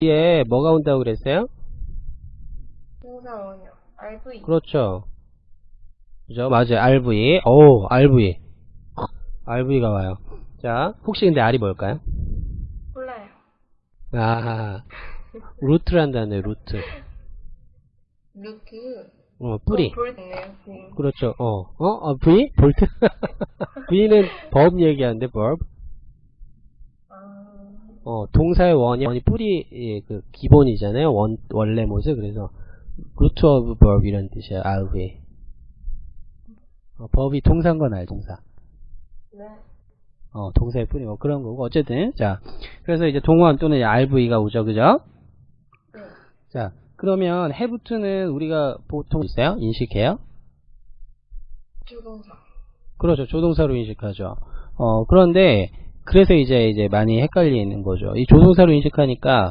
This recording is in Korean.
뒤에 뭐가 온다고 그랬어요? 동사원이요. RV. 그렇죠. 그죠? 맞아요. RV. 오, RV. RV가 와요. 자, 혹시 근데 R이 뭘까요? 몰라요. 아, 루트란다네, 루트. 루트. 어, 뿌리. 네. 그렇죠. 어, 어, 어 V? 볼트? V는 법 얘기하는데, verb. 아, 어, 동사의 원이, 원이 뿌리, 예, 그, 기본이잖아요. 원, 원래 모습. 그래서, root of verb 이런 뜻이에요. RV. 어, 법이 동사인 건 알죠, 동사. 네. 어, 동사의 뿌리, 뭐 그런 거고. 어쨌든, 자. 그래서 이제 동원 또는 RV가 오죠, 그죠? 네. 자, 그러면 have to는 우리가 보통 있어요? 인식해요? 주동사. 그렇죠. 조동사로 인식하죠. 어, 그런데, 그래서 이제, 이제 많이 헷갈리는 거죠. 이 조동사로 인식하니까,